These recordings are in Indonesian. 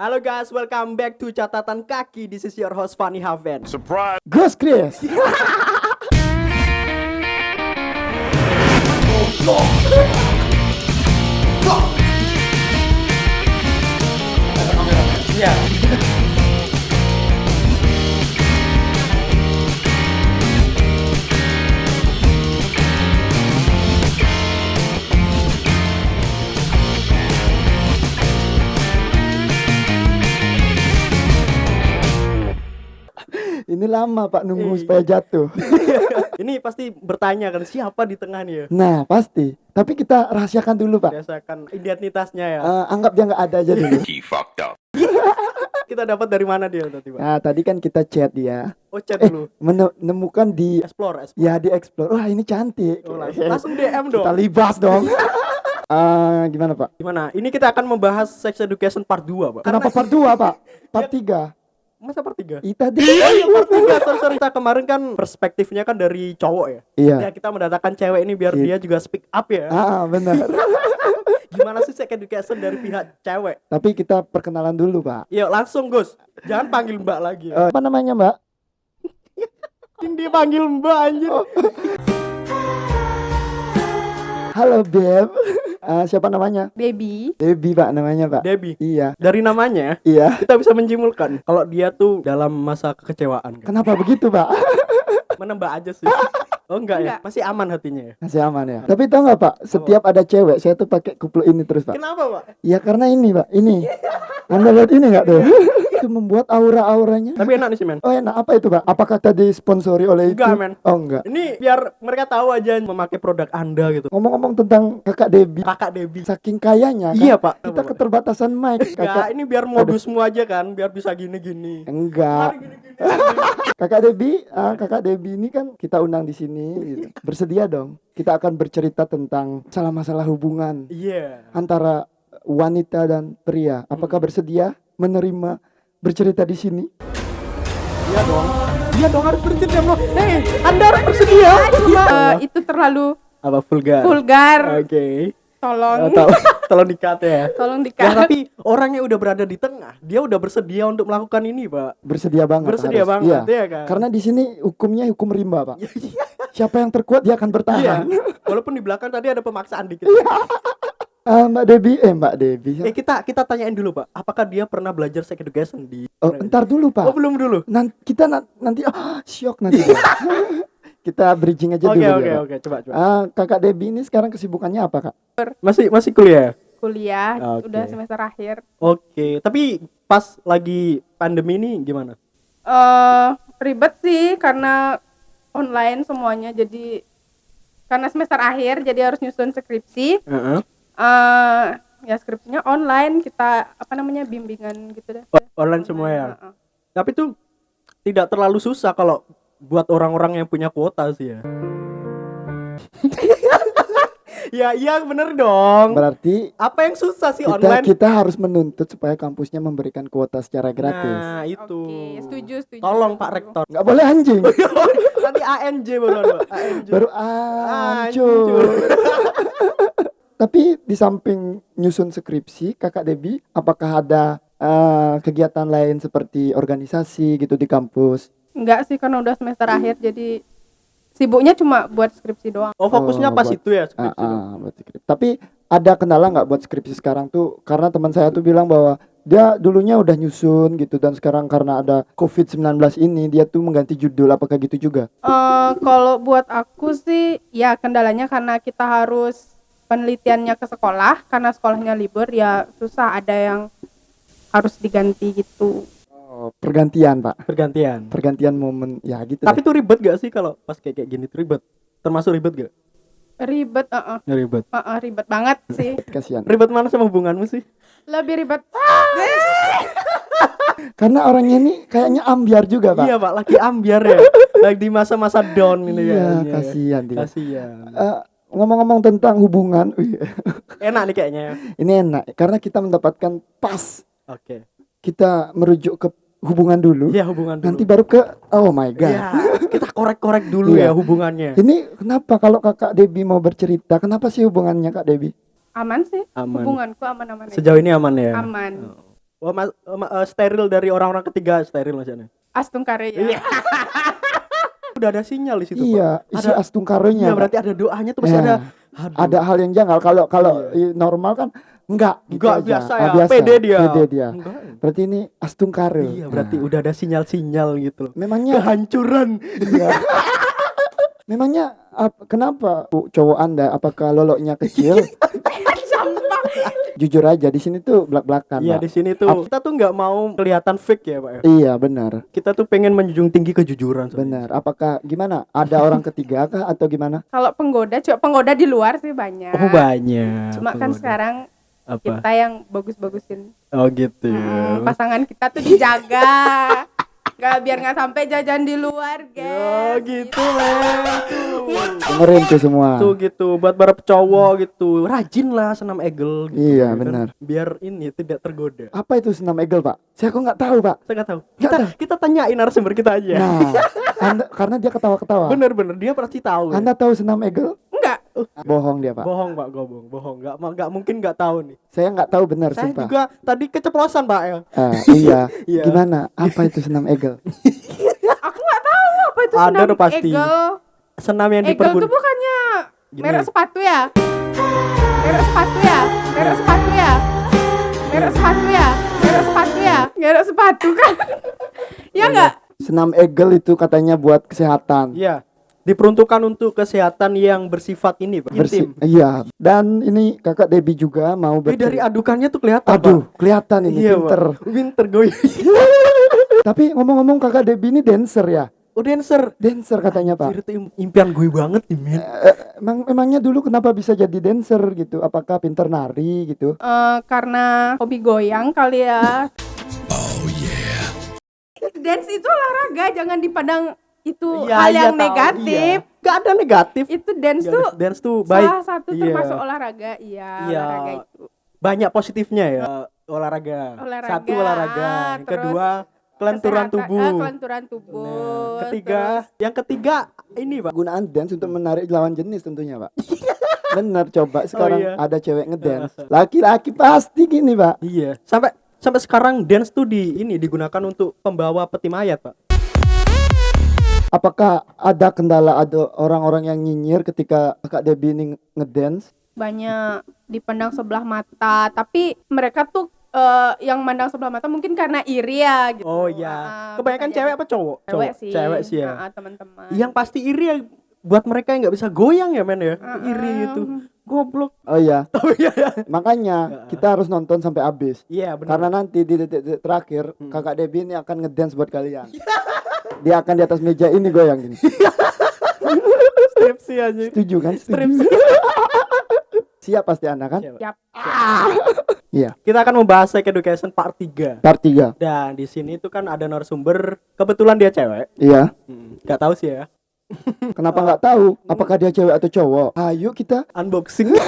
Halo guys, welcome back to catatan kaki. This is your host Fanny Haven. Surprise! Gus Chris. Iya. Ini lama Pak nunggu Eh. supaya jatuh. Ini pasti bertanya kan siapa di tengah nih ya? Nah pasti. Tapi kita rahasiakan dulu Pak. Biasakan identitasnya ya. Eh, anggap dia nggak ada aja dulu. He fucked up. Kita dapat dari mana dia tadi, Pak? Nah tadi kan kita chat dia. Oh, chat Eh dulu. menemukan di Explore, explore. ya di explore. Wah ini cantik. Oh, langsung, langsung DM dong. Kita libas dong. Eh, gimana Pak? Gimana? Ini kita akan membahas sex education part 2, Pak. Kenapa part 2 Pak? Part 3 Masa 3? Ih tadi. Oh iya, 3. Sorry, sorry. Kita kemarin kan perspektifnya kan dari cowok ya. Iya. Ya, kita mendatangkan cewek ini biar Iya. dia juga speak up ya. Ah benar. Gimana sih sex education dari pihak cewek? Tapi kita perkenalan dulu Pak. Yuk, langsung, Gus. Jangan panggil Mbak lagi. Eh, apa namanya Mbak? Dia panggil Mbak anjir. Halo Beb. Eh, siapa namanya? baby Debbie Pak namanya Pak. Debbie. Iya. Dari namanya Iya. kita bisa menjimpulkan kalau dia tuh dalam masa kekecewaan kan. Kenapa begitu Pak? Menembak aja sih. Oh enggak, ya? Enggak. Masih aman hatinya ya. Masih aman ya. Tapi tahu nggak Pak? Setiap ada cewek, saya tuh pakai kupluk ini terus Pak. Kenapa, Pak? Ya karena ini Pak, ini. Anda lihat ini nggak tuh? itu membuat aura-auranya. Tapi enak nih sih, men. Oh enak apa itu Pak? Apakah tadi sponsori oleh Enggak, itu? men. Oh enggak. Ini biar mereka tahu aja memakai produk Anda gitu. Ngomong-ngomong tentang kakak Debbie, Kakak Debbie. saking kayanya kan, Iya, Pak. kita keterbatasan mic. Enggak, Kakak ini biar modusmu aja kan, biar bisa gini-gini. enggak. Kakak Debbie, ah, kakak Debbie ini kan kita undang di sini. gitu. Bersedia dong. Kita akan bercerita tentang masalah-masalah hubungan Iya. antara wanita dan pria. Apakah bersedia menerima bercerita di sini? Iya dong. Iya dong harus bersedia dong. Hei, Anda harus bersedia. Iya. Eh, itu terlalu Apa vulgar? vulgar Oke. tolong Eh, tol- Tolong dikat ya. tolong Ya, dikat tapi orang yang udah berada di tengah, dia udah bersedia untuk melakukan ini, Pak. Bersedia banget. Bersedia harus. banget, Iya. ya kan? Karena di sini hukumnya hukum rimba, Pak. Siapa yang terkuat dia akan Iya. bertahan. Walaupun di belakang tadi ada pemaksaan dikit. Ah, Mbak Debbie, eh Mbak Debbie. Eh kita kita tanyain dulu, Pak. Apakah dia pernah belajar sex education di Oh, entar dulu, Pak. Oh, belum dulu. Nan- kita na- nanti ah, syok nanti. Kita bridging aja Oke, dulu. oke, ya, Pak. oke. Coba, coba. Ah, Kakak Debbie ini sekarang kesibukannya apa, Kak? Masih masih kuliah. kuliah Oke. udah semester akhir Oke, tapi pas lagi pandemi ini gimana? eh ribet sih karena online semuanya jadi karena semester akhir jadi harus nyusun skripsi Heeh. Eh ya skripsinya online kita apa namanya bimbingan gitu deh O- Online semua ya. Heeh. Tapi tuh tidak terlalu susah kalau buat orang-orang yang punya kuota sih ya. ya, iya bener dong. Berarti Apa yang susah sih kita online? kita harus menuntut supaya kampusnya memberikan kuota secara gratis. Nah, itu. Oke, setuju, setuju. Tolong Pak Rektor. Nggak boleh anjing. Nanti ANJ baru Pak. ANJ. Baru Hancur. Tapi di samping nyusun skripsi, Kakak Debbie, apakah ada eh, kegiatan lain seperti organisasi gitu di kampus? enggak sih karena udah semester akhir jadi sibuknya cuma buat skripsi doang Oh, fokusnya Oh, pas buat- itu ya skripsi. ah, buat skripsi. Tapi ada kendala nggak buat skripsi sekarang tuh? Karena teman saya tuh bilang bahwa dia dulunya udah nyusun gitu dan sekarang karena ada COVID-19 ini dia tuh mengganti judul apakah gitu juga? Eh, kalau buat aku sih ya kendalanya karena kita harus penelitiannya ke sekolah karena sekolahnya libur ya susah ada yang harus diganti gitu. Oh, pergantian, Pak. Pergantian. Pergantian momen ya gitu. Tapi deh. tuh ribet gak sih kalau pas kayak kayak gini tuh ribet? Termasuk ribet gak? Ribet, eh, eh, Nggak ribet. eh, eh, ribet banget sih. kasihan. Ribet mana sama hubunganmu sih? Lebih ribet. Karena orangnya ini kayaknya ambiar juga, Pak. Iya pak, lagi ambiar ya. lagi di masa-masa down ini Iya, kayaknya. kasihan dia. Kasihan. Eh, ngomong-ngomong tentang hubungan, Enak nih kayaknya. ya. ini enak karena kita mendapatkan pas Oke. kita merujuk ke hubungan dulu, Iya hubungan dulu. nanti baru ke oh my god. Iya, kita korek-korek dulu Iya. ya hubungannya. Ini kenapa kalau kakak Debbie mau bercerita, kenapa sih hubungannya kak Debbie? Aman sih. Aman. Hubunganku aman-aman aja. Sejauh ini aman ya. Aman. Oh. Wah, mas, eh, ma- eh, steril dari orang-orang ketiga steril maksudnya. Astung Karya. Iya. Udah ada sinyal di situ, iya, Pak. isi Ada astunkaronya. Iya, berarti ada doanya tuh pasti Ya. ada. Aduh. ada hal yang janggal kalau kalau i- normal kan enggak gitu Enggak aja. biasa Ah, ya. biasa, Pede dia. pede dia Enggak. berarti ini astungkare Iya, berarti Nah, udah ada sinyal-sinyal gitu loh. memangnya Kehancuran. iya. memangnya ap- kenapa Bu, cowok anda apakah loloknya kecil jujur aja di sini tuh belak belakan Iya, di sini tuh kita tuh nggak mau kelihatan fake ya, Pak. ya. iya benar Kita tuh pengen menjunjung tinggi kejujuran. benar apakah gimana ada orang ketiga kah atau gimana Kalau penggoda, coba penggoda di luar sih banyak. Oh, banyak. Cuma kan Penggoda. sekarang apa? kita yang bagus-bagusin. Oh, gitu ya. Hmm, pasangan kita tuh dijaga. Gak biar nggak sampai jajan di luar, Oh, guys. gitu, men. dengerin tuh semua Tuh gitu, buat para cowok gitu. Rajin lah senam egel gitu. Iya, ya kan? benar. Biar ini tidak tergoda. apa itu senam egel pak saya kok nggak tahu pak Saya nggak tahu. Nggak Kita tahu. kita tanyain narasumber kita aja. nah anda, karena dia ketawa ketawa Bener-bener dia pasti tahu. ya. anda tahu senam egel Enggak. bohong dia pak Bohong, Pak, bohong, bohong. Nggak nggak mungkin nggak tahu nih. saya nggak tahu benar Saya sumpah juga tadi keceplosan, Pak ya. Ah, iya. Iya. Gimana? Apa itu senam egel? Aku nggak tahu apa itu Ada senam pasti. egel. Senam yang Egel dipergun. tuh bukannya Gini. merek sepatu ya? Merek sepatu ya? Merek sepatu ya? Merek sepatu ya? Merek sepatu ya? Merek sepatu kan? ya enggak? Senam egel itu katanya buat kesehatan. Iya. Diperuntukkan untuk kesehatan yang bersifat ini, Pak. Bersih. Intim. Iya. Dan ini kakak Debbie juga mau Tapi dari adukannya tuh kelihatan, Aduh, Pak. kelihatan ini Iya, pinter. Pak. Pinter gue. Tapi ngomong-ngomong kakak Debbie ini dancer ya? Oh, dancer. Dancer katanya pak. Itu im- impian gue banget nih, men. Eh, emang emangnya dulu kenapa bisa jadi dancer gitu? Apakah pinter nari gitu? Eh, karena hobi goyang kali ya. Dance itu olahraga, jangan dipandang itu Iya, hal iya, yang tahu, negatif. iya. Gak ada negatif. Itu dance Iya, tuh dance tuh baik. salah satu Iya. termasuk olahraga. Iya, Iya. olahraga itu. Banyak positifnya ya. olahraga. Olahraga, Satu olahraga. Yang terus kedua, kelenturan tubuh. eh, kelenturan tubuh. Nah, ketiga, terus- yang ketiga ini, Pak. Gunaan dance untuk menarik lawan jenis tentunya pak. Bener coba sekarang iya. ada cewek ngedance. Laki-laki pasti gini pak. Iya. Sampai sampai sekarang dance tuh di ini digunakan untuk pembawa peti mayat, Pak. Apakah ada kendala ada orang-orang yang nyinyir ketika kakak Debbie ini ngedance? banyak dipandang sebelah mata, tapi mereka tuh eh, yang mandang sebelah mata mungkin karena iri ya gitu. Oh iya. Ah, Kebanyakan cewek apa cowok? Cewek Cowok. sih. Cewek sih ya. Ah, teman-teman. Yang pasti iri ya buat mereka yang nggak bisa goyang ya, men ya. Ah, Iri ah. itu. Goblok. Oh iya, Oh iya ya. makanya kita harus nonton sampai habis. Iya, benar. Karena nanti di detik-detik terakhir Hmm. kakak Debbie ini akan ngedance buat kalian. Dia akan di atas meja ini goyang gini. Stripsi aja. Setuju kan? Setuju. Siap pasti Anda kan? Siap. Siap. Iya. Kita akan membahas sex education part 3. Part 3. Dan di sini tuh kan ada narasumber, kebetulan dia cewek. Iya. Hmm, Gak tahu sih ya. Kenapa nggak tahu? Apakah dia cewek atau cowok? Ayo kita. Unboxing.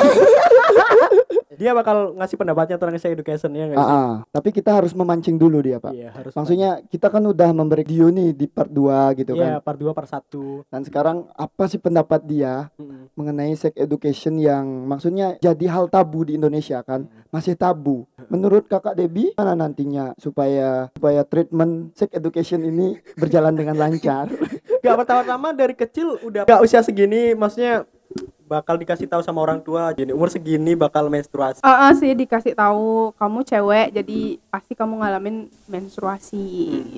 dia bakal ngasih pendapatnya tentang sex education ya Ah, guys. ah. Tapi kita harus memancing dulu dia, Pak. Iya, harus. Maksudnya kita kan udah memberi video nih di part 2 gitu Iya, kan. part 2 part 1. Dan sekarang apa sih pendapat dia Mm-mm. mengenai sex education yang maksudnya jadi hal tabu di Indonesia kan? Masih tabu. Menurut Kakak Debbie mana nantinya supaya supaya treatment sex education ini berjalan dengan lancar? Gak pertama-tama dari kecil udah gak usia segini maksudnya bakal dikasih tahu sama orang tua jadi umur segini bakal menstruasi. Ah, ah, sih dikasih tahu kamu cewek jadi pasti kamu ngalamin menstruasi.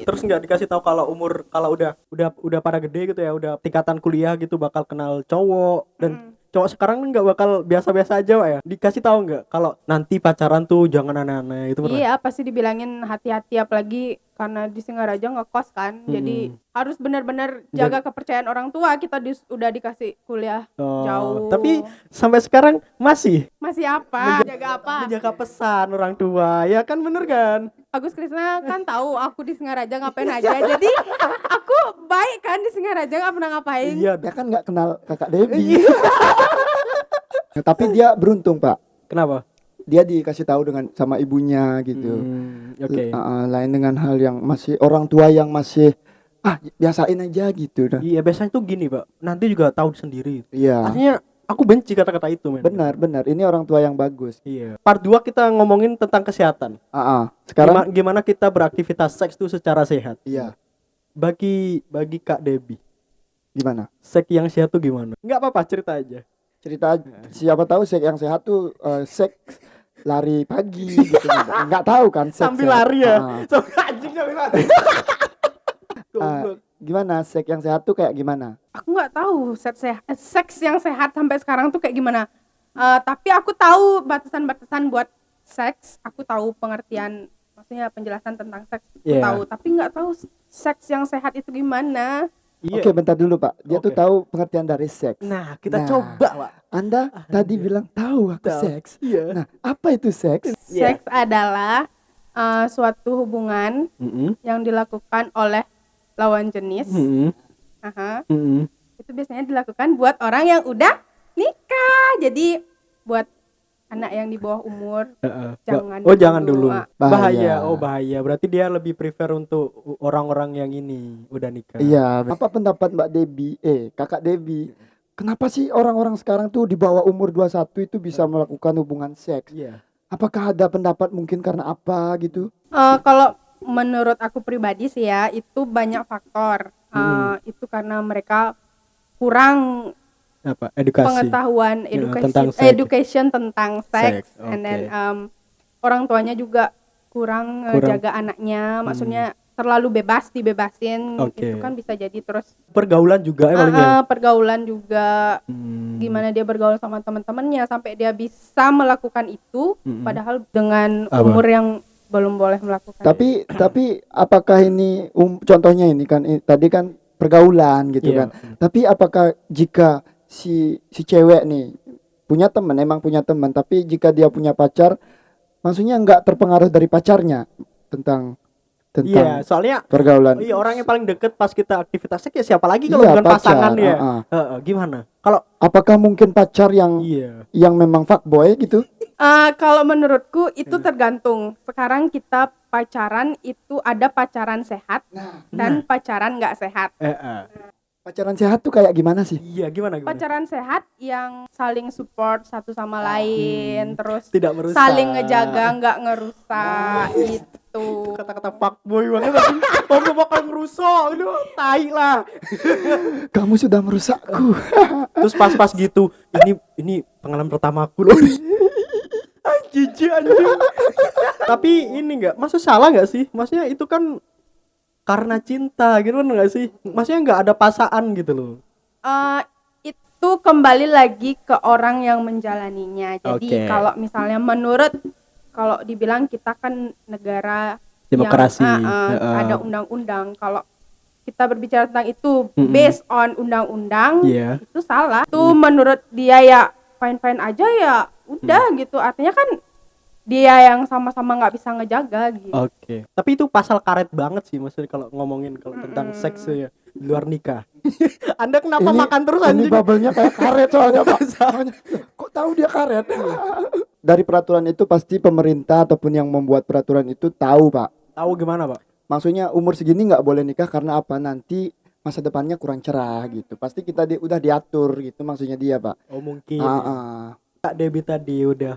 gitu. Terus nggak dikasih tahu kalau umur kalau udah udah udah pada gede gitu ya, udah tingkatan kuliah gitu bakal kenal cowok dan cowok sekarang kan nggak bakal biasa-biasa aja Pak, ya. Dikasih tahu nggak kalau nanti pacaran tuh jangan aneh-aneh itu pernah. Iya, pasti dibilangin hati-hati apalagi karena di Singaraja ngekos kan. Jadi Hmm. harus benar-benar jaga kepercayaan orang tua. Kita dis- udah dikasih kuliah Oh, jauh. Tapi sampai sekarang masih masih apa? Jaga apa? menjaga pesan orang tua. Ya kan bener kan? Agus Krisna kan tahu aku di Singaraja ngapain aja. Jadi aku baik kan di Singaraja nggak pernah ngapain. Iya. Dia kan nggak kenal Kakak Debbie. Tapi dia beruntung, Pak. Kenapa? Dia dikasih tahu dengan sama ibunya gitu. Hmm, Oke. Uh, uh, lain dengan hal yang masih orang tua yang masih ah biasain aja gitu dah. Iya biasanya tuh gini pak. Nanti juga tahu sendiri. Iya. Artinya aku benci kata-kata itu men benar benar ini orang tua yang bagus iya part 2 kita ngomongin tentang kesehatan ah ah. sekarang Gima- gimana kita beraktivitas seks itu secara sehat iya bagi bagi kak Debbie gimana seks yang sehat tuh gimana nggak apa-apa cerita aja cerita aja. siapa tahu seks yang sehat tuh eh, seks lari pagi gitu. Nggak tahu kan seks sambil sehat. lari ya. Ah. sambil anjing sambil lari. Goblok. gimana? Seks yang sehat tuh kayak gimana? Aku nggak tahu seks sehat eh, seks yang sehat sampai sekarang tuh kayak gimana. Eh, tapi aku tahu batasan-batasan buat seks. Aku tahu pengertian maksudnya penjelasan tentang seks. Aku Iya. tahu. Tapi nggak tahu seks yang sehat itu gimana Iya. Oke, bentar dulu, Pak. Dia tuh Oke. tahu pengertian dari seks. Nah, kita Nah. coba, Pak. Anda tadi bilang tahu aku Tahu. seks. Iya. Nah, apa itu seks? Iya. seks adalah eh, suatu hubungan Mm-mm. yang dilakukan oleh lawan jenis Mm-mm. Aha. Mm-mm. itu biasanya dilakukan buat orang yang udah nikah jadi buat anak yang di bawah umur Heeh. Jangan oh, jangan dulu, dulu. Pak. Bahaya. Bahaya. Oh, bahaya. Berarti dia lebih prefer untuk orang-orang yang ini udah nikah. Iya. Apa pendapat Mbak Debbie? Eh, Kakak Debbie. Kenapa sih orang-orang sekarang tuh di bawah umur 21 itu bisa melakukan hubungan seks? Iya. Apakah ada pendapat mungkin karena apa gitu? Eh, kalau menurut aku pribadi sih ya itu banyak faktor Eh, Hmm. itu karena mereka kurang Apa? Edukasi. pengetahuan Ya, education tentang seks. education tentang seks Seks, and then um, orang tuanya juga kurang, eh, Kurang. jaga anaknya maksudnya terlalu bebas dibebasin Oke. itu kan bisa jadi terus Pergaulan juga ya ya. pergaulan juga Hmm. gimana dia bergaul sama teman-temannya sampai dia bisa melakukan itu Mm-mm. padahal dengan Apa? umur yang belum boleh melakukan Tapi tapi apakah ini um, contohnya ini kan i- tadi kan pergaulan gitu Iya. kan. Tapi apakah jika si si cewek nih punya teman emang punya teman tapi jika dia punya pacar maksudnya nggak terpengaruh dari pacarnya tentang Iya, tentang soalnya pergaulan. iya orang yang paling deket pas kita aktivitas seks ya siapa lagi kalau Iya, bukan pacar, pasangan ya. ah, ah. Heeh, gimana? Kalau Apakah mungkin pacar yang iya. yang memang fuckboy gitu? Eh, kalau menurutku itu Hmm. tergantung sekarang kita pacaran itu ada pacaran sehat dan pacaran nggak sehat Eh, eh. Pacaran sehat tuh kayak gimana sih? Iya, gimana gimana? pacaran sehat yang saling support satu sama lain terus Tidak merusak. saling ngejaga nggak ngerusak itu kata-kata fuckboy banget tapi oh gak bakal ngerusak itu tai lah. Kamu sudah merusakku. terus pas-pas gitu ini ini pengalaman pertamaku loh. Anjing anjing. Tapi ini enggak maksud salah nggak sih? Maksudnya itu kan karena cinta gitu kan nggak sih maksudnya nggak ada pasangan gitu loh Eh, itu kembali lagi ke orang yang menjalaninya jadi kalau misalnya menurut kalau dibilang kita kan negara Demokrasi. yang, ah, ah, Heeh. ada undang-undang kalau kita berbicara tentang itu Mm-mm. based on undang-undang Iya. itu salah itu menurut dia ya fine fine aja ya udah Hmm. gitu artinya kan dia yang sama-sama nggak bisa ngejaga gitu Oke. Tapi itu pasal karet banget sih maksudnya kalau ngomongin kalau tentang Mm-mm. seks ya di luar nikah. Anda kenapa Ini- makan terus Ini anjing? bubble-nya kayak karet soalnya Pak. Soalnya, Kok tahu dia karet? Dari peraturan itu pasti pemerintah ataupun yang membuat peraturan itu tahu Pak. Tahu gimana, Pak? Maksudnya umur segini nggak boleh nikah karena apa? Nanti masa depannya kurang cerah gitu. Pasti kita di, udah diatur gitu maksudnya dia Pak. Oh, mungkin. Ah, ah. Kak Debbie tadi udah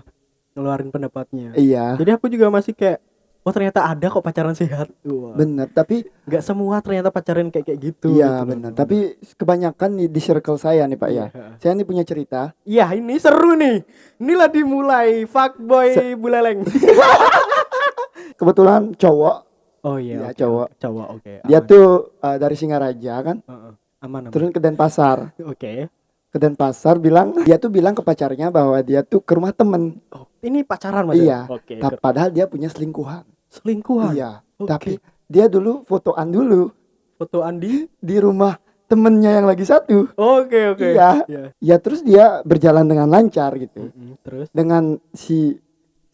ngeluarin pendapatnya. Iya. Jadi aku juga masih kayak oh ternyata ada kok pacaran sehat. Wah. Bener, tapi Nggak semua ternyata pacaran kayak kayak gitu. iya gitu. bener. Tapi kebanyakan di, di circle saya nih Pak ya. Iya. Saya nih punya cerita. Iya, ini seru nih. Inilah dimulai fuckboy buleleng. Kebetulan cowok, oh iya, Iya, oke, cowok. oke. Cowok, oke. dia aman. tuh uh, dari Singaraja kan, Heeh. aman, aman. turun ke Denpasar. Oke. Ke Denpasar bilang dia tuh bilang ke pacarnya bahwa dia tuh ke rumah temen. Oh, ini pacaran Mas? Iya. Oke. Ta- padahal dia punya selingkuhan. Selingkuhan. Iya. Oke. Tapi dia dulu fotoan dulu Foto Andi. di rumah temennya yang lagi satu. Oke, oke. Iya. Iya. Ya terus dia berjalan dengan lancar gitu. Mm-mm, Terus Dengan si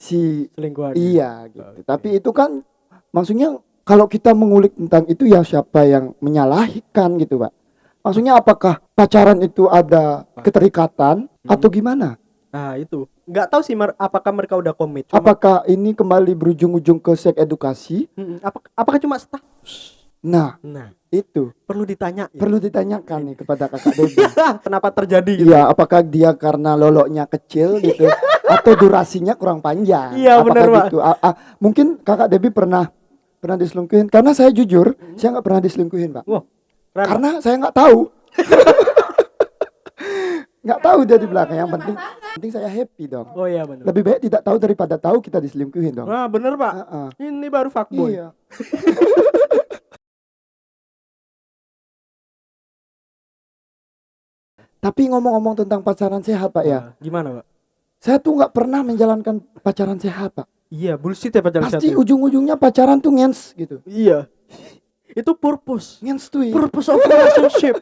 si selingkuhan. iya gitu. Oke. Tapi itu kan maksudnya kalau kita mengulik tentang itu ya siapa yang menyalahkan gitu, Pak. Maksudnya apakah pacaran itu ada keterikatan Hmm. atau gimana? Nah, itu. Nggak tahu sih mer- apakah mereka udah komit. Cuma- Apakah ini kembali berujung-ujung ke seks edukasi? Mm-mm. Apa- apakah cuma status? Nah, Nah, itu perlu ditanya. ya. perlu ditanyakan nih kepada kakak Debbie. Kenapa terjadi gitu? Iya, apakah dia karena loloknya kecil gitu atau durasinya kurang panjang? Iya, bener, Pak. gitu? Ah, ah, mungkin kakak Debbie pernah pernah diselingkuhin? Karena saya jujur, saya nggak pernah diselingkuhin, pak. Wah, keren. Karena saya nggak tahu. nggak tahu dia di belakang. Yang penting, penting saya happy dong. Oh iya benar. Lebih baik tidak tahu daripada tahu kita diselingkuhin dong. Nah, bener Pak. Ah, ah. Ini baru fuckboy. Iya. Tapi ngomong-ngomong tentang pacaran sehat pak ya, Nah, Gimana, Pak? saya tuh nggak pernah menjalankan pacaran sehat pak. Iya, bullshit ya pacaran Pasti sehat. ujung-ujungnya pacaran tuh ngens gitu. Iya. Itu purpose. Ngens tuh. iya. Purpose of relationship.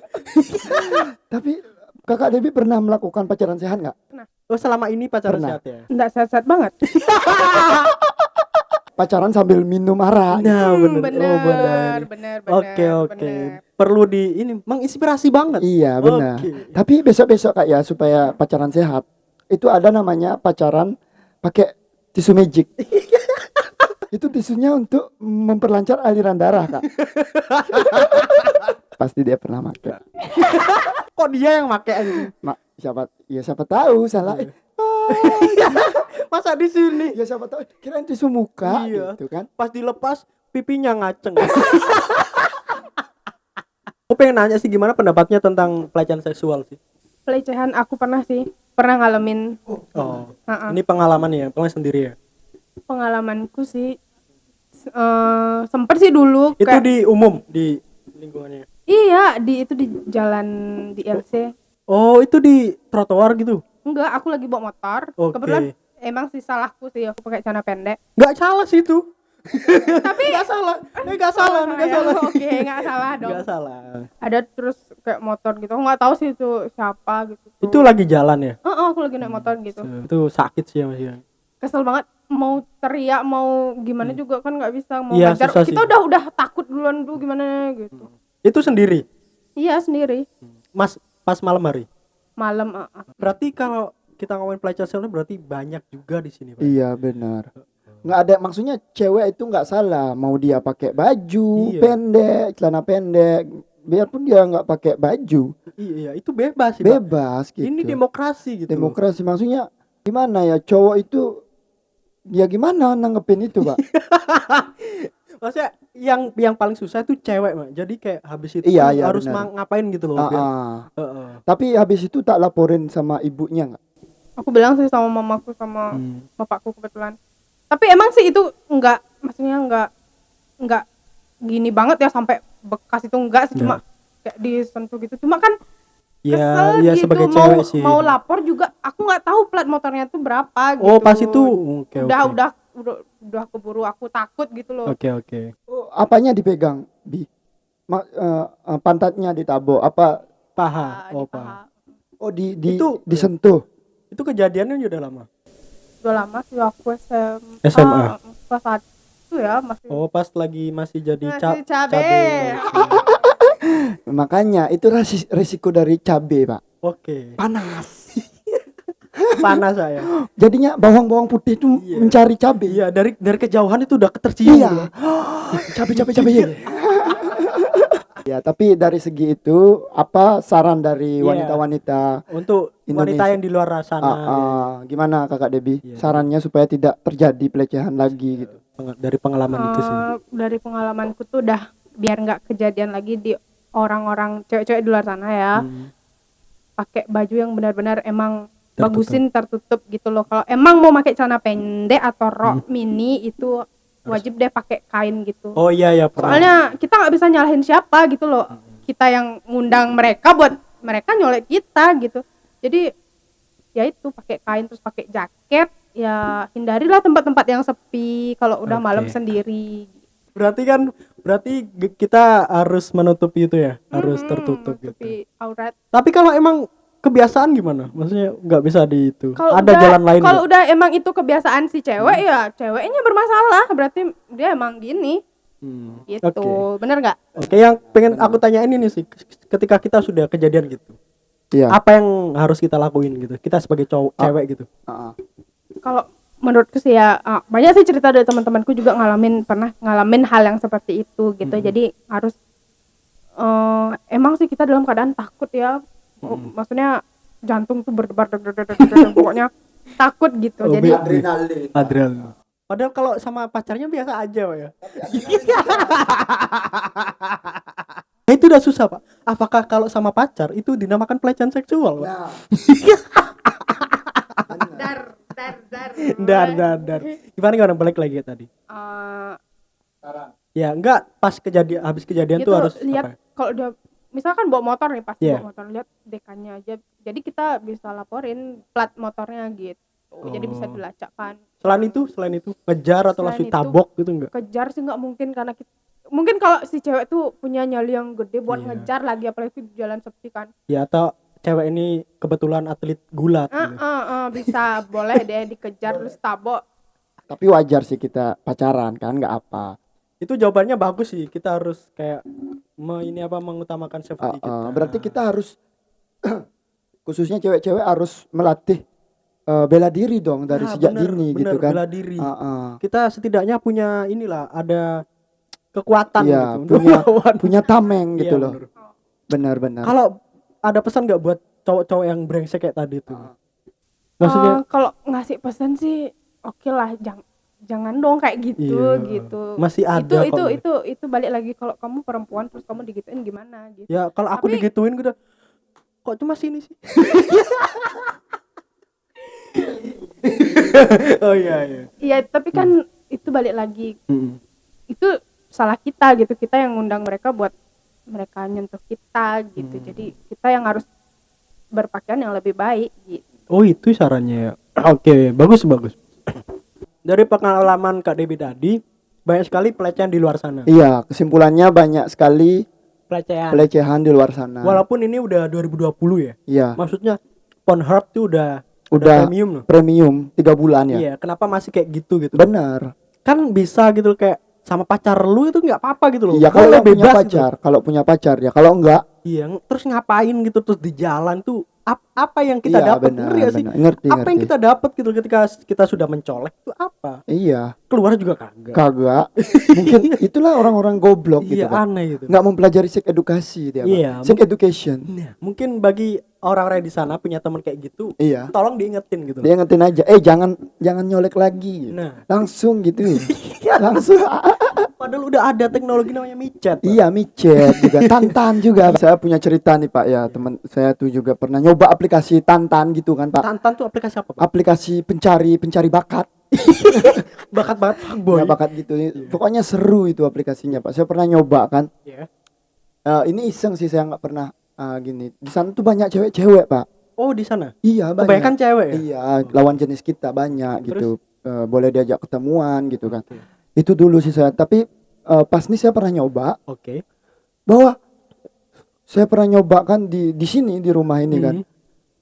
Tapi kakak Debbie pernah melakukan pacaran sehat nggak? Oh, selama ini pacaran Pernah. sehat ya? Enggak sehat-sehat banget. Pacaran sambil minum arak. Nah, Hmm, bener. Oh, bener. bener, bener, Oke, oke. bener. Perlu di ini menginspirasi banget. Iya benar. Oke. Tapi besok-besok kak ya supaya pacaran sehat itu ada namanya pacaran pakai tisu magic. itu tisunya untuk memperlancar aliran darah kak. Pasti dia pernah pakai. Kok dia yang make anjing? Mak, siapa? Ya siapa tahu salah. Iya. Eh, Masa di sini ya siapa tahu kirain tisu muka Iya. gitu kan. pas dilepas pipinya ngaceng. Aku pengen nanya sih gimana pendapatnya tentang pelecehan seksual sih. Pelecehan aku pernah sih, pernah ngalamin Oh. Ha-ha. Ini pengalaman ya, pengalaman sendiri ya. pengalamanku sih eh sempet sih dulu Itu kayak- di umum di lingkungannya. iya di itu di jalan di LC Oh, itu di trotoar gitu. enggak aku lagi bawa motor Oke. kebetulan emang sih salahku sih aku pakai celana pendek Nggak salah sih itu. tapi Nggak salah. Nggak salah, ini nggak ya. salah. oke nggak salah dong Nggak salah. ada terus kayak motor gitu nggak tahu sih itu siapa gitu Itu lagi jalan ya. Oh, oh, aku lagi naik motor gitu Itu sakit sih ya Mas ya. kesel banget mau teriak mau gimana juga kan nggak bisa mau Iya, ngajar susah kita sih. udah udah takut duluan tuh gimana gitu Itu sendiri. iya sendiri Mas pas malam hari. malam ah, ah. Berarti kalau kita ngomongin pelecehan seksual berarti banyak juga di sini, Pak. Iya benar. Nggak ada maksudnya cewek itu nggak salah mau dia pakai baju Iya. pendek, celana pendek, biarpun dia nggak pakai baju, Iya, iya, itu bebas sih, Pak. bebas gitu. Ini demokrasi gitu. Demokrasi maksudnya gimana ya cowok itu ya gimana nanggepin itu pak? Maksudnya yang yang paling susah itu cewek, Mak. Jadi kayak habis itu Iya, iya, harus benar. ma- ngapain gitu loh. Biar- ah. Heeh. Tapi habis itu tak laporin sama ibunya nggak? aku bilang sih sama mamaku sama Hmm. bapakku kebetulan tapi emang sih itu enggak maksudnya enggak enggak gini banget ya sampai bekas itu enggak sih cuma kayak disentuh gitu cuma kan Ya, kesel ya gitu sebagai mau cewek sih. mau lapor juga aku nggak tahu plat motornya tuh berapa gitu Oh, pas itu oke udah oke. udah udah udah keburu aku takut gitu loh Oke, oke. Oh, apanya dipegang bi? Ma- eh, pantatnya ditabok apa? Paha. Ah, Oh, di paha. paha. Oh di, di Itu- disentuh. Itu kejadiannya udah lama. udah lama sih waktu SMA SMA. kelas satu ya masih Oh, pas lagi masih jadi Masih cap cabe. Makanya itu risiko dari cabe pak. Oke. Panas. Panas saya. Jadinya bawang-bawang putih itu Iya. mencari cabe. Iya, dari dari kejauhan itu udah ketercium. Iya. cabe cabe cabe. ya tapi dari segi itu apa saran dari Iya. wanita-wanita Untuk wanita Indonesia. yang di luar sana ah, ah, gimana kakak Debbie Iya. sarannya supaya tidak terjadi pelecehan lagi gitu Peng- dari pengalaman itu sih. Eh, dari pengalamanku tuh udah biar nggak kejadian lagi di orang-orang cewek-cewek di luar sana ya Hmm. pakai baju yang benar-benar emang Tertutup. bagusin tertutup gitu loh kalau emang mau pakai celana pendek atau rok Hmm. mini itu wajib deh pakai kain gitu Oh iya ya pernah. soalnya kita nggak bisa nyalahin siapa gitu loh kita yang ngundang mereka buat mereka nyolek kita gitu jadi ya itu pakai kain terus pakai jaket ya hindarilah tempat-tempat yang sepi kalau udah Oke. malam sendiri berarti kan berarti kita harus menutupi itu ya, harus Mm-mm, tertutup gitu. aurat Tapi kalau emang kebiasaan gimana? Maksudnya nggak bisa di itu. kalau Ada udah, jalan lain. kalau udah emang itu kebiasaan si cewek Hmm. ya ceweknya bermasalah berarti dia emang gini Hmm, gitu Oke. bener nggak Oke, yang pengen aku tanyain ini sih, ketika kita sudah kejadian gitu, iya apa yang harus kita lakuin gitu? Kita sebagai cowok, Ah. cewek gitu. ah, ah. kalau menurutku sih ya ah, banyak sih cerita dari teman-temanku juga ngalamin pernah ngalamin hal yang seperti itu gitu Mm-mm. jadi harus eh, emang sih kita dalam keadaan takut ya Oh, Mm-mm. maksudnya jantung tuh berdebar pokoknya takut gitu Oh, jadi adrenalin Adrian. Padahal kalau sama pacarnya biasa aja Pak ya. Nah, itu udah susah pak. Apakah kalau sama pacar itu dinamakan pelecehan seksual? Pak? nah dar dar Dar. Gimana gimana balik lagi ya tadi? Eh, sekarang Ya enggak pas kejadian habis kejadian gitu tuh harus lihat apa? ya? kalau dia misalkan bawa motor nih pasti Iya. bawa motor lihat dekannya aja jadi kita bisa laporin plat motornya gitu jadi bisa Oh. dilacakkan Selain itu, selain itu ngejar atau Selain langsung itu- tabok gitu enggak? kejar sih nggak mungkin karena kita mungkin kalau si cewek tuh punya nyali yang gede buat Iya. ngejar lagi apalagi di jalan sepi kan Ya atau cewek ini kebetulan atlet gulat ah gitu. ah, ah, bisa boleh deh dikejar terus tabok tapi wajar sih kita pacaran kan nggak apa Itu jawabannya bagus sih. Kita harus kayak me, ini apa Uh, mengutamakan safety kita. uh, berarti kita harus khususnya cewek-cewek harus melatih uh, bela diri dong dari Ah, sejak bener, dini bener, gitu kan Bela diri. Uh, uh. Kita setidaknya punya inilah ada kekuatan Iya, gitu punya- punya tameng Iya, gitu loh bener. benar-benar Kalau ada pesan nggak buat cowok-cowok yang brengsek kayak tadi tuh? Ah. Maksudnya Eh, kalau ngasih pesan sih oke lah jangan jangan dong kayak gitu Iya. gitu masih ada itu kok. itu itu itu balik lagi kalau kamu perempuan terus kamu digituin gimana gitu Ya kalau aku Tapi- digituin gue udah kok cuma sini sih. oh iya iya. iya tapi kan itu balik lagi Mm-mm. itu salah kita gitu kita yang ngundang mereka buat mereka nyentuh kita gitu Hmm. jadi kita yang harus berpakaian yang lebih baik gitu Oh itu sarannya ya. Oke bagus bagus. Dari pengalaman Kak Debi tadi banyak sekali pelecehan di luar sana. iya kesimpulannya banyak sekali Pelecehan. pelecehan di luar sana Walaupun ini udah 2020 ya. iya Maksudnya Pornhub tuh udah udah premium loh. premium tiga bulan ya Iya, kenapa masih kayak gitu gitu? benar Kan bisa gitu kayak sama pacar lu itu nggak apa-apa gitu loh. iya kalau punya bebas gitu. pacar kalau punya pacar ya kalau enggak Iya, terus ngapain gitu terus di jalan tuh ap- apa yang kita iya dapat ngerti gak sih? ngerti Apa yang ngerti kita dapat gitu ketika kita sudah mencolek itu apa? iya Keluar juga kagak. kagak mungkin itulah orang-orang goblok gitu iya, Pak. aneh gitu. nggak mempelajari sex edukasi dia Pak. Iya, sex education Nah, mungkin bagi orang-orang di sana punya teman kayak gitu, iya tolong diingetin gitu. loh. dia ngetin aja eh jangan jangan nyolek lagi Nah, langsung gitu ya langsung padahal udah ada teknologi namanya micet. Pak. iya micet juga tantan juga saya punya cerita nih pak ya teman saya tuh juga pernah nyoba aplikasi tantan gitu kan pak Tantan tuh aplikasi apa, Pak? aplikasi pencari pencari bakat Bakat banget fuckboy. ya bakat gitu pokoknya seru itu aplikasinya pak saya pernah nyoba kan Iya. Eh, ini iseng sih saya nggak pernah eh, gini di sana tuh banyak cewek-cewek pak Oh, di sana. iya banyak Kebanyakan cewek ya? iya lawan jenis kita banyak Terus? gitu Eh, boleh diajak ketemuan gitu kan Oke. Itu dulu sih saya tapi eh, pas nih saya pernah nyoba Oke. bahwa saya pernah nyoba kan di di sini di rumah ini kan Hmm.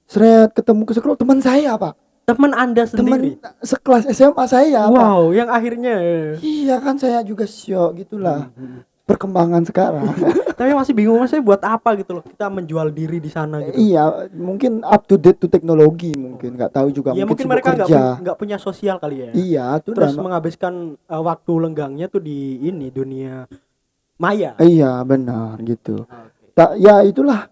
seret ketemu ke sekolah teman saya pak Teman Anda sendiri. teman sekelas SMA saya pak wow, yang akhirnya iya kan saya juga syok gitulah Hmm. Perkembangan sekarang Tapi masih bingung maksudnya buat apa gitu loh kita menjual diri di sana gitu. iya mungkin up to date to teknologi mungkin nggak tahu juga Ya mungkin, mungkin mereka nggak punya, sosial kali ya. iya Terus dah, menghabiskan uh, waktu lenggangnya tuh di ini dunia maya. iya benar gitu Oke. tak ya itulah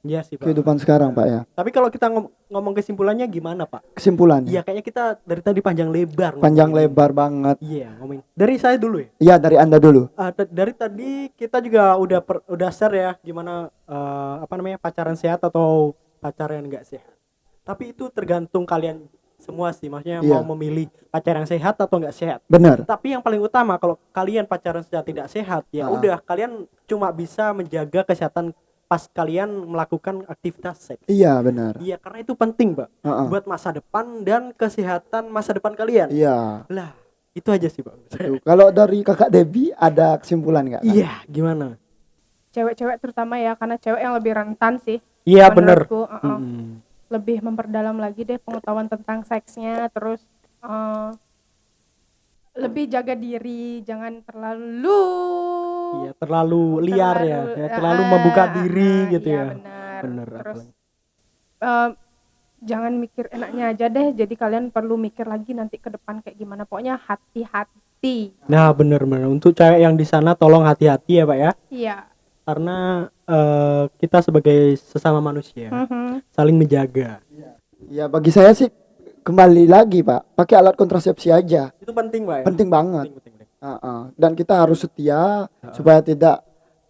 Iya sih, Pak. kehidupan sekarang pak ya Tapi kalau kita ngom- ngomong kesimpulannya gimana, Pak? kesimpulannya Iya, kayaknya kita dari tadi panjang lebar. panjang ngomongin. lebar banget Iya, ngomongin. Dari saya dulu ya. iya dari anda dulu t- dari tadi kita juga udah per- udah share ya gimana eh, apa namanya pacaran sehat atau pacaran nggak sehat. Tapi itu tergantung kalian semua sih, maksudnya Iya. mau memilih pacaran sehat atau nggak sehat. benar Tapi yang paling utama kalau kalian pacaran sehat tidak sehat, ya Ah. udah kalian cuma bisa menjaga kesehatan pas kalian melakukan aktivitas seks. iya benar Iya, karena itu penting, Pak, Heeh. buat masa depan dan kesehatan masa depan kalian. iya Lah, itu aja sih, Pak. Kalau dari kakak Debbie ada kesimpulan nggak? Iya, gimana? cewek-cewek terutama ya karena cewek yang lebih rentan sih Iya, bener menurutku, uh-uh. Mm-mm. lebih memperdalam lagi deh pengetahuan tentang seksnya terus uh, lebih jaga diri jangan terlalu Iya, terlalu liar ya, terlalu- ya terlalu ah, membuka diri ah, gitu iya, ya. benar. Bener, terus uh, jangan mikir enaknya aja deh jadi kalian perlu mikir lagi nanti ke depan kayak gimana pokoknya hati-hati Nah, bener-bener untuk cewek yang di sana tolong hati-hati ya, Pak ya. iya Karena eh, kita sebagai sesama manusia Mhm. saling menjaga. Ya bagi saya sih kembali lagi pak, pakai alat kontrasepsi aja, Itu penting, Pak ya. penting banget. Penting, penting, penting. Uh-uh. Dan kita harus setia supaya tidak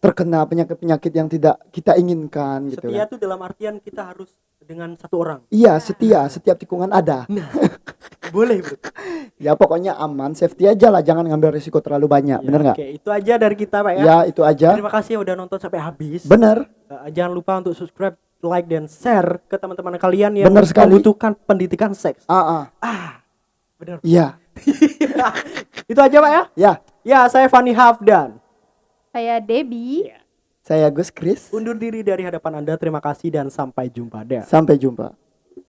terkena penyakit-penyakit yang tidak kita inginkan gitu. Setia kan. tuh dalam artian kita harus dengan satu orang. Iya setia, setiap tikungan ada. Boleh, Bro. Ya pokoknya aman, safety aja lah, jangan ngambil risiko terlalu banyak, Ya, bener nggak? Oke, itu aja dari kita, Pak ya. Ya itu aja, Terima kasih udah nonton sampai habis. bener. Eh, jangan lupa untuk subscribe, like dan share ke teman-teman kalian yang Bener sekali. membutuhkan pendidikan seks. Ah, ah. Ah, bener. Iya, itu aja, Pak ya. ya. Ya, saya Fani Hafdan. saya Debbie Saya Gus Kris. Undur diri dari hadapan Anda. Terima kasih dan sampai jumpa. Dah. Sampai jumpa.